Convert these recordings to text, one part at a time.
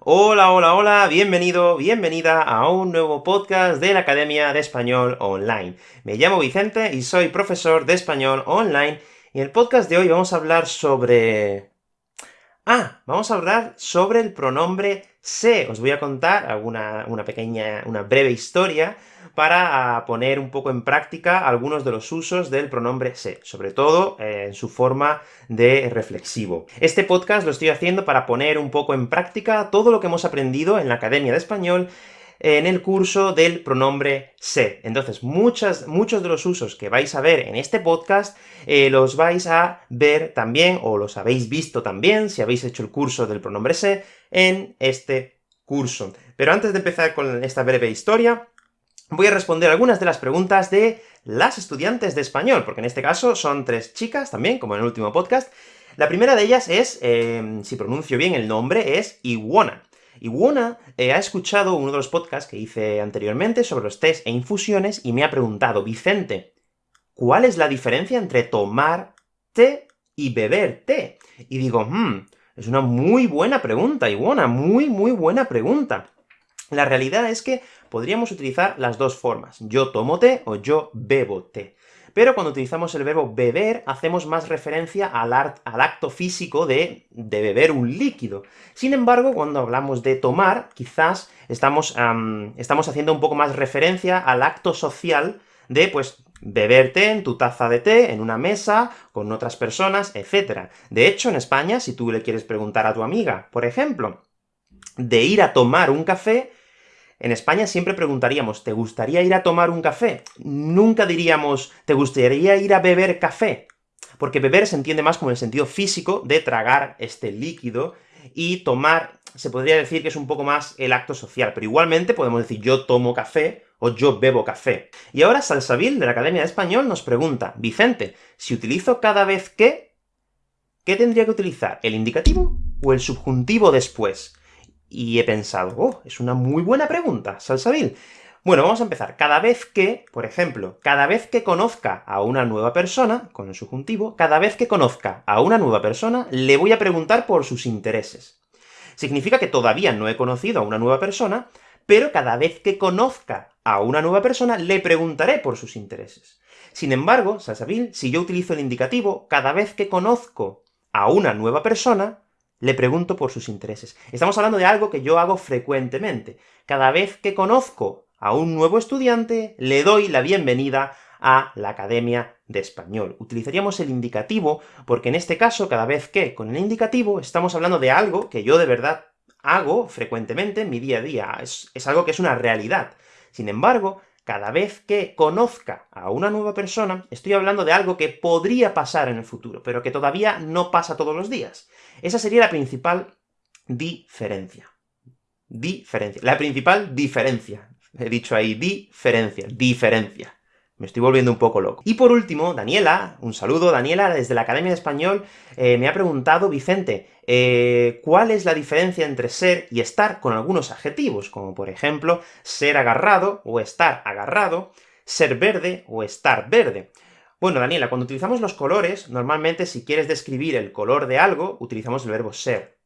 Hola, hola, hola, bienvenido, bienvenida a un nuevo podcast de la Academia de Español Online. Me llamo Vicente y soy profesor de Español Online, y en el podcast de hoy vamos a hablar sobre... Ah, vamos a hablar sobre el pronombre se. Os voy a contar alguna, una pequeña, una breve historia para poner un poco en práctica algunos de los usos del pronombre se, sobre todo eh, en su forma de reflexivo. Este podcast lo estoy haciendo para poner un poco en práctica todo lo que hemos aprendido en la Academia de Español en el curso del pronombre se. Entonces, muchas, muchos de los usos que vais a ver en este podcast, eh, los vais a ver también, o los habéis visto también, si habéis hecho el curso del pronombre se, en este curso. Pero antes de empezar con esta breve historia, voy a responder algunas de las preguntas de las estudiantes de español, porque en este caso son tres chicas también, como en el último podcast. La primera de ellas es, eh, si pronuncio bien el nombre, es Iwona. Iwona eh, ha escuchado uno de los podcasts que hice anteriormente sobre los test e infusiones, y me ha preguntado, Vicente, ¿cuál es la diferencia entre tomar té y beber té? Y digo, hmm, es una muy buena pregunta, Iwona, muy, muy buena pregunta. La realidad es que podríamos utilizar las dos formas, yo tomo té o yo bebo té. Pero cuando utilizamos el verbo beber, hacemos más referencia al, acto físico de, beber un líquido. Sin embargo, cuando hablamos de tomar, quizás estamos, haciendo un poco más referencia al acto social de, pues, beber té en tu taza de té, en una mesa, con otras personas, etc. De hecho, en España, si tú le quieres preguntar a tu amiga, por ejemplo, de ir a tomar un café, en España siempre preguntaríamos, ¿te gustaría ir a tomar un café? Nunca diríamos, ¿te gustaría ir a beber café? Porque beber se entiende más como el sentido físico de tragar este líquido, y tomar se podría decir que es un poco más el acto social, pero igualmente podemos decir yo tomo café, o yo bebo café. Y ahora Salsabil, de la Academia de Español, nos pregunta, Vicente, si utilizo cada vez que, ¿qué tendría que utilizar? ¿El indicativo o el subjuntivo después? Y he pensado, oh, es una muy buena pregunta, Salsabil. Bueno, vamos a empezar. Cada vez que, por ejemplo, cada vez que conozca a una nueva persona, con el subjuntivo, cada vez que conozca a una nueva persona, le voy a preguntar por sus intereses. Significa que todavía no he conocido a una nueva persona, pero cada vez que conozca a una nueva persona, le preguntaré por sus intereses. Sin embargo, Salsabil, si yo utilizo el indicativo, cada vez que conozco a una nueva persona, le pregunto por sus intereses. Estamos hablando de algo que yo hago frecuentemente. Cada vez que conozco a un nuevo estudiante, le doy la bienvenida a la Academia de Español. Utilizaríamos el indicativo, porque en este caso, cada vez que, con el indicativo, estamos hablando de algo que yo de verdad hago frecuentemente en mi día a día, es, es algo que es una realidad. Sin embargo, cada vez que conozca a una nueva persona, estoy hablando de algo que podría pasar en el futuro, pero que todavía no pasa todos los días. Esa sería la principal diferencia. Diferencia. La principal diferencia. He dicho ahí diferencia, diferencia. Me estoy volviendo un poco loco. Y por último, Daniela, un saludo, Daniela, desde la Academia de Español, eh, me ha preguntado, Vicente, eh, ¿cuál es la diferencia entre ser y estar con algunos adjetivos? Como por ejemplo, ser agarrado o estar agarrado, ser verde o estar verde. Bueno, Daniela, cuando utilizamos los colores, normalmente si quieres describir el color de algo, utilizamos el verbo ser.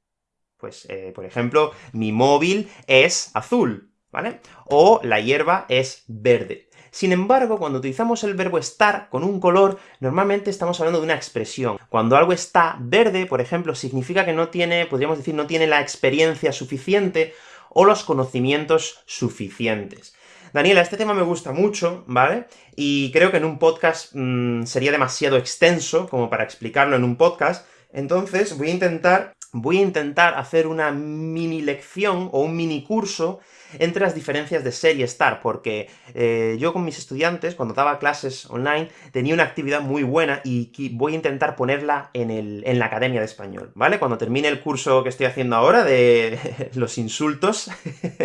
Pues, eh, por ejemplo, mi móvil es azul, ¿vale? O la hierba es verde. Sin embargo, cuando utilizamos el verbo estar con un color, normalmente estamos hablando de una expresión. Cuando algo está verde, por ejemplo, significa que no tiene, podríamos decir, no tiene la experiencia suficiente, o los conocimientos suficientes. Daniela, este tema me gusta mucho, ¿vale? Y creo que en un podcast mm, sería demasiado extenso como para explicarlo en un podcast, entonces voy a intentar voy a intentar hacer una mini lección o un mini curso entre las diferencias de ser y estar, porque eh, yo con mis estudiantes, cuando daba clases online, tenía una actividad muy buena y voy a intentar ponerla en, la Academia de Español, ¿vale? Cuando termine el curso que estoy haciendo ahora de los insultos,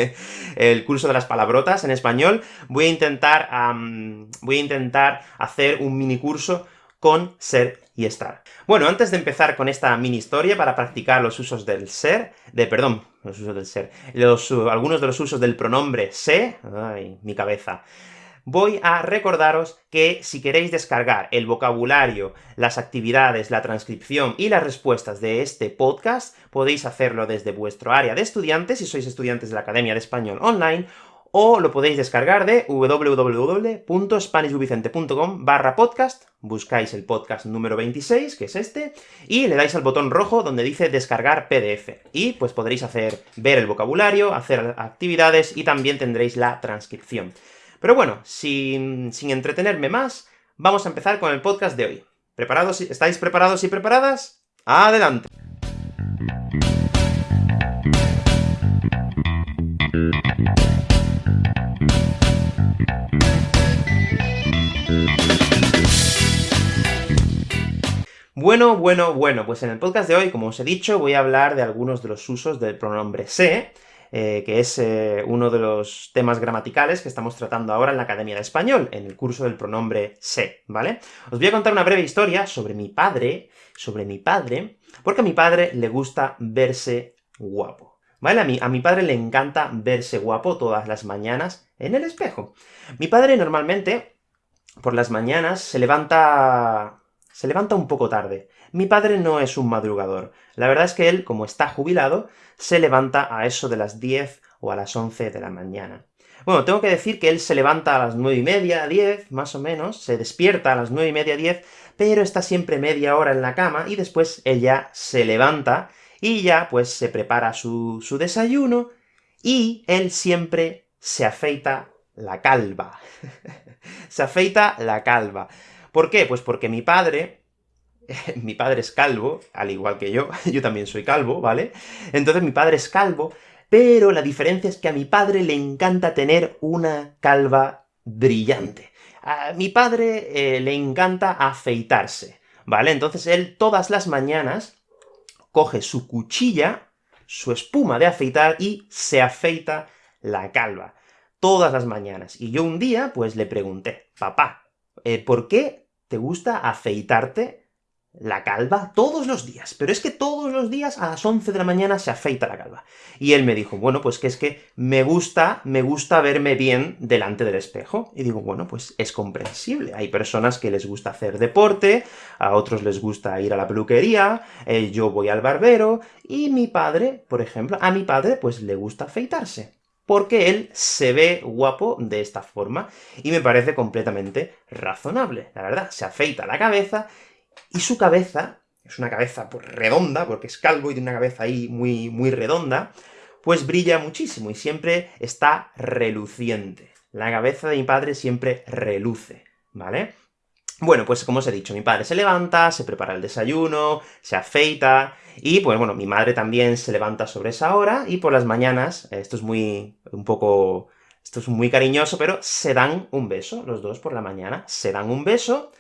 el curso de las palabrotas en español, voy a intentar, voy a intentar hacer un mini curso con ser y estar. Bueno, antes de empezar con esta mini historia para practicar los usos del ser, de, perdón, los usos del ser, los, algunos de los usos del pronombre se, ay, mi cabeza, voy a recordaros que si queréis descargar el vocabulario, las actividades, la transcripción y las respuestas de este podcast, podéis hacerlo desde vuestro área de estudiantes, si sois estudiantes de la Academia de Español Online, o lo podéis descargar de www.spanishwithvicente.com barra podcast, buscáis el podcast número 26, que es este, y le dais al botón rojo donde dice descargar PDF, y pues podréis hacer, ver el vocabulario, hacer actividades, y también tendréis la transcripción. Pero bueno, sin, sin entretenerme más, vamos a empezar con el podcast de hoy. ¿Preparados? ¿Estáis preparados y preparadas? ¡Adelante! Bueno, bueno, bueno, pues en el podcast de hoy, como os he dicho, voy a hablar de algunos de los usos del pronombre se, eh, que es eh, uno de los temas gramaticales que estamos tratando ahora en la Academia de Español, en el curso del pronombre se, ¿vale? Os voy a contar una breve historia sobre mi padre, sobre mi padre, porque a mi padre le gusta verse guapo. ¿Vale? A mi, a mi padre le encanta verse guapo todas las mañanas en el espejo. Mi padre normalmente, por las mañanas, se levanta se levanta un poco tarde. Mi padre no es un madrugador. La verdad es que él, como está jubilado, se levanta a eso de las 10 o a las 11 de la mañana. Bueno, tengo que decir que él se levanta a las nueve y media, 10, más o menos, se despierta a las nueve y media, 10, pero está siempre media hora en la cama, y después él ya se levanta, y ya, pues, se prepara su, su desayuno, y él siempre se afeita la calva. se afeita la calva. ¿Por qué? Pues porque mi padre, mi padre es calvo, al igual que yo, yo también soy calvo, ¿vale? Entonces mi padre es calvo, pero la diferencia es que a mi padre le encanta tener una calva brillante. A mi padre eh, le encanta afeitarse, ¿vale? Entonces él todas las mañanas coge su cuchilla, su espuma de afeitar, y se afeita la calva. Todas las mañanas. Y yo un día, pues le pregunté, papá, eh, ¿por qué te gusta afeitarte la calva todos los días, pero es que todos los días a las 11 de la mañana se afeita la calva. Y él me dijo, bueno, pues que es que me gusta, me gusta verme bien delante del espejo. Y digo, bueno, pues es comprensible. Hay personas que les gusta hacer deporte, a otros les gusta ir a la peluquería, eh, yo voy al barbero, y mi padre, por ejemplo, a mi padre pues le gusta afeitarse porque él se ve guapo de esta forma, y me parece completamente razonable, la verdad. Se afeita la cabeza, y su cabeza, es una cabeza pues, redonda, porque es calvo y tiene una cabeza ahí muy, muy redonda, pues brilla muchísimo, y siempre está reluciente. La cabeza de mi padre siempre reluce, ¿vale? Bueno, pues como os he dicho, mi padre se levanta, se prepara el desayuno, se afeita, y pues bueno, mi madre también se levanta sobre esa hora, y por las mañanas, esto es muy... un poco... esto es muy cariñoso, pero se dan un beso, los dos por la mañana, se dan un beso,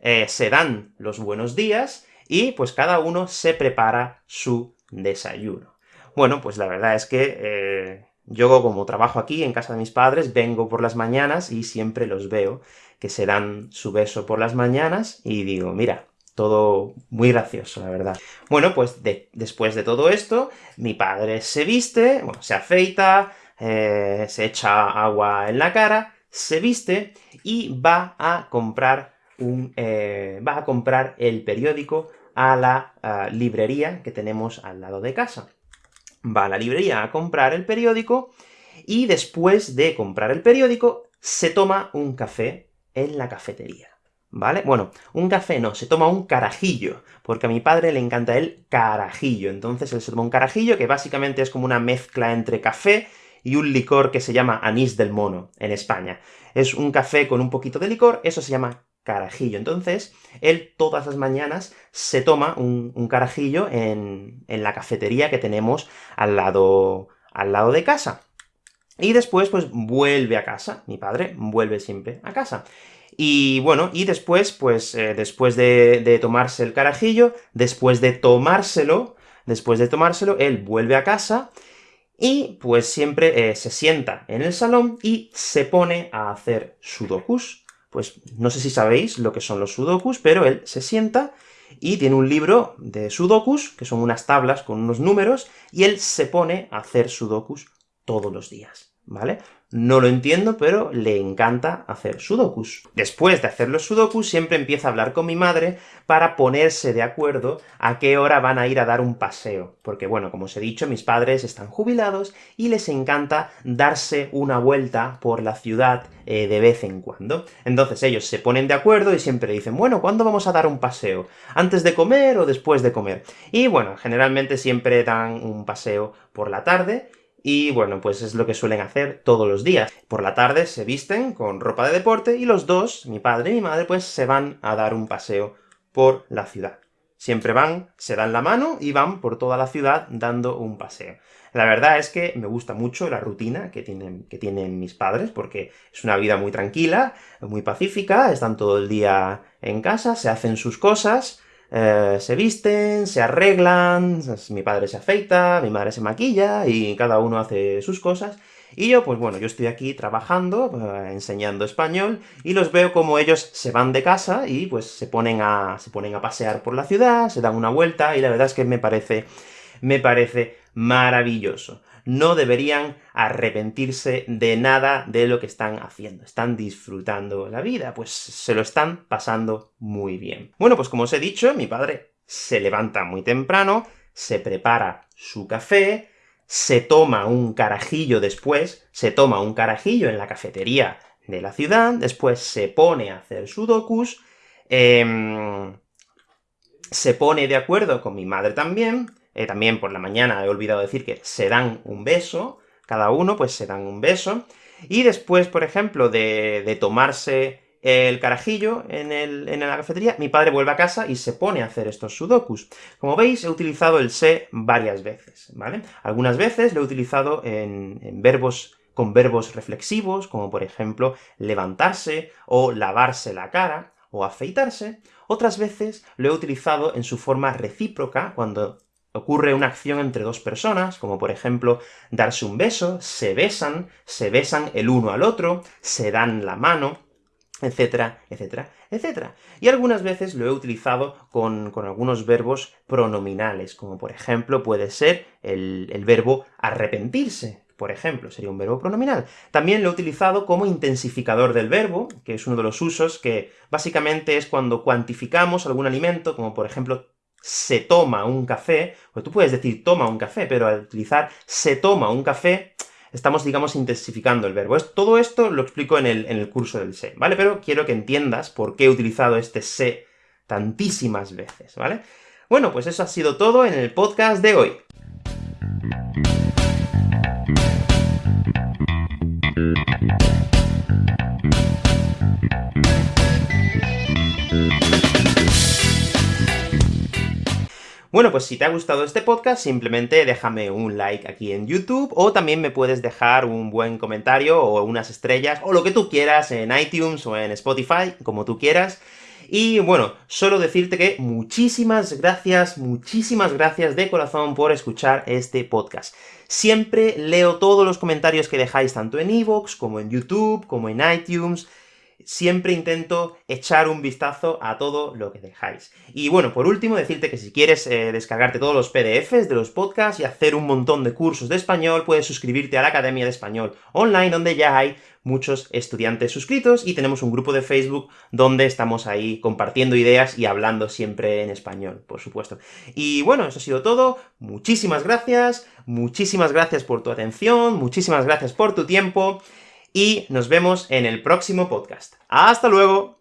eh, se dan los buenos días, y pues cada uno se prepara su desayuno. Bueno, pues la verdad es que eh, yo, como trabajo aquí, en casa de mis padres, vengo por las mañanas y siempre los veo, que se dan su beso por las mañanas, y digo, mira, todo muy gracioso, la verdad. Bueno, pues después de todo esto, mi padre se viste, bueno, se afeita, eh, se echa agua en la cara, se viste, y va a comprar un... Eh, va a comprar el periódico a la librería que tenemos al lado de casa. Va a la librería a comprar el periódico, y después de comprar el periódico, se toma un café en la cafetería. ¿Vale? Bueno, un café no, se toma un carajillo, porque a mi padre le encanta el carajillo, entonces él se toma un carajillo, que básicamente es como una mezcla entre café y un licor que se llama anís del mono, en España. Es un café con un poquito de licor, eso se llama carajillo. Entonces, él todas las mañanas se toma un, carajillo en, en, la cafetería que tenemos al lado, al lado de casa. Y después, pues, vuelve a casa. Mi padre vuelve siempre a casa. Y bueno, y después, pues, eh, después de, tomarse el carajillo, después de tomárselo, después de tomárselo, él vuelve a casa, y pues siempre eh, se sienta en el salón y se pone a hacer sudokus. Pues no sé si sabéis lo que son los sudokus, pero él se sienta y tiene un libro de sudokus, que son unas tablas con unos números, y él se pone a hacer sudokus todos los días. ¿vale? No lo entiendo, pero le encanta hacer sudokus. Después de hacer los sudokus, siempre empieza a hablar con mi madre para ponerse de acuerdo a qué hora van a ir a dar un paseo. Porque, bueno, como os he dicho, mis padres están jubilados y les encanta darse una vuelta por la ciudad eh, de vez en cuando. Entonces ellos se ponen de acuerdo y siempre dicen, bueno, ¿cuándo vamos a dar un paseo? ¿Antes de comer o después de comer? Y bueno, generalmente siempre dan un paseo por la tarde, y bueno, pues es lo que suelen hacer todos los días. Por la tarde se visten con ropa de deporte, y los dos, mi padre y mi madre, pues se van a dar un paseo por la ciudad. Siempre van, se dan la mano y van por toda la ciudad dando un paseo. La verdad es que me gusta mucho la rutina que tienen, que tienen mis padres, porque es una vida muy tranquila, muy pacífica, están todo el día en casa, se hacen sus cosas, eh, se visten, se arreglan, mi padre se afeita, mi madre se maquilla, y cada uno hace sus cosas, y yo, pues bueno, yo estoy aquí trabajando, eh, enseñando español, y los veo como ellos se van de casa y pues se ponen a, se ponen a pasear por la ciudad, se dan una vuelta, y la verdad es que me parece, me parece maravilloso no deberían arrepentirse de nada de lo que están haciendo. Están disfrutando la vida, pues se lo están pasando muy bien. Bueno, pues como os he dicho, mi padre se levanta muy temprano, se prepara su café, se toma un carajillo después, se toma un carajillo en la cafetería de la ciudad, después se pone a hacer sudokus, eh, se pone de acuerdo con mi madre también, eh, también por la mañana he olvidado decir que se dan un beso, cada uno pues se dan un beso, y después, por ejemplo, de, tomarse el carajillo en, el, en, la cafetería, mi padre vuelve a casa y se pone a hacer estos sudokus. Como veis, he utilizado el se varias veces, ¿vale? Algunas veces lo he utilizado en verbos con verbos reflexivos, como por ejemplo levantarse, o lavarse la cara, o afeitarse. Otras veces lo he utilizado en su forma recíproca, cuando ocurre una acción entre dos personas, como por ejemplo darse un beso, se besan, se besan el uno al otro, se dan la mano, etcétera, etcétera, etcétera. Y algunas veces lo he utilizado con, algunos verbos pronominales, como por ejemplo puede ser el, el verbo arrepentirse, por ejemplo, sería un verbo pronominal. También lo he utilizado como intensificador del verbo, que es uno de los usos que básicamente es cuando cuantificamos algún alimento, como por ejemplo se toma un café, pues tú puedes decir toma un café, pero al utilizar se toma un café, estamos, digamos, intensificando el verbo. todo esto lo explico en el, en el curso del se, ¿vale? Pero quiero que entiendas por qué he utilizado este se tantísimas veces, ¿vale? Bueno, pues eso ha sido todo en el podcast de hoy. Bueno, pues si te ha gustado este podcast, simplemente déjame un like aquí en YouTube, o también me puedes dejar un buen comentario, o unas estrellas, o lo que tú quieras en iTunes o en Spotify, como tú quieras. Y bueno, solo decirte que muchísimas gracias, muchísimas gracias de corazón por escuchar este podcast. Siempre leo todos los comentarios que dejáis tanto en iVoox, como en YouTube, como en iTunes, siempre intento echar un vistazo a todo lo que dejáis. Y bueno, por último, decirte que si quieres eh, descargarte todos los PDFs de los podcasts y hacer un montón de cursos de español, puedes suscribirte a la Academia de Español Online, donde ya hay muchos estudiantes suscritos, y tenemos un grupo de Facebook donde estamos ahí compartiendo ideas y hablando siempre en español, por supuesto. Y bueno, eso ha sido todo, muchísimas gracias, muchísimas gracias por tu atención, muchísimas gracias por tu tiempo, y nos vemos en el próximo podcast. ¡Hasta luego!